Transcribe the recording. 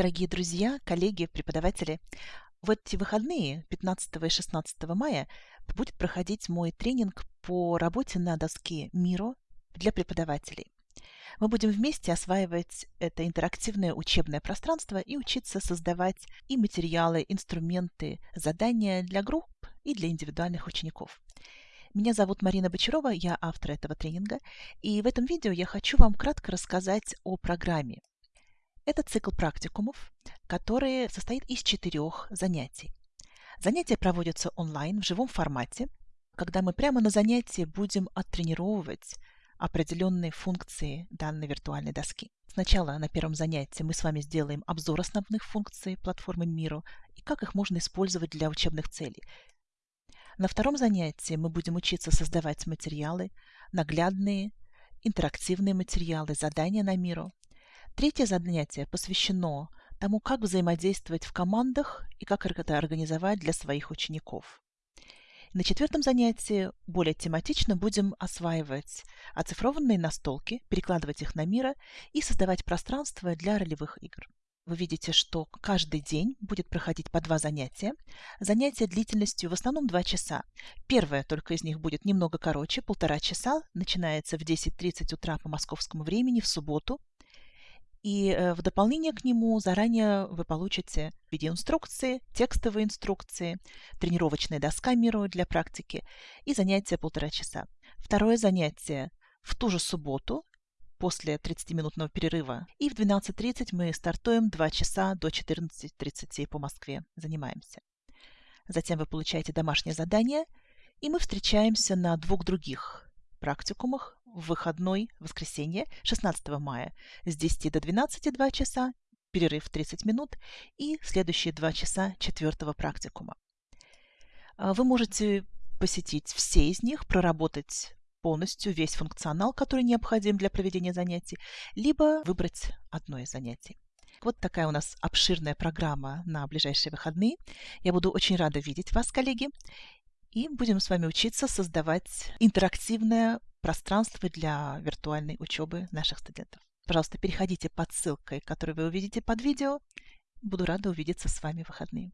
Дорогие друзья, коллеги, преподаватели, в эти выходные, 15 и 16 мая, будет проходить мой тренинг по работе на доске Миро для преподавателей. Мы будем вместе осваивать это интерактивное учебное пространство и учиться создавать и материалы, инструменты, задания для групп и для индивидуальных учеников. Меня зовут Марина Бочарова, я автор этого тренинга, и в этом видео я хочу вам кратко рассказать о программе. Это цикл практикумов, который состоит из четырех занятий. Занятия проводятся онлайн в живом формате, когда мы прямо на занятии будем оттренировывать определенные функции данной виртуальной доски. Сначала на первом занятии мы с вами сделаем обзор основных функций платформы Miro и как их можно использовать для учебных целей. На втором занятии мы будем учиться создавать материалы, наглядные, интерактивные материалы, задания на Miro. Третье занятие посвящено тому, как взаимодействовать в командах и как это организовать для своих учеников. На четвертом занятии более тематично будем осваивать оцифрованные настолки, перекладывать их на мира и создавать пространство для ролевых игр. Вы видите, что каждый день будет проходить по два занятия. Занятия длительностью в основном два часа. Первое только из них будет немного короче, полтора часа. Начинается в 10.30 утра по московскому времени в субботу. И э, в дополнение к нему заранее вы получите видеоинструкции, текстовые инструкции, тренировочная доска Миру для практики и занятие полтора часа. Второе занятие в ту же субботу после 30-минутного перерыва. И в 12.30 мы стартуем 2 часа до 14.30 по Москве. Занимаемся. Затем вы получаете домашнее задание, и мы встречаемся на двух других практикумах в выходной воскресенье 16 мая с 10 до 12 2 часа, перерыв 30 минут и следующие 2 часа четвертого практикума. А, вы можете посетить все из них, проработать полностью весь функционал, который необходим для проведения занятий, либо выбрать одно из занятий. Вот такая у нас обширная программа на ближайшие выходные. Я буду очень рада видеть вас, коллеги и будем с вами учиться создавать интерактивное пространство для виртуальной учебы наших студентов. Пожалуйста, переходите под ссылкой, которую вы увидите под видео. Буду рада увидеться с вами в выходные.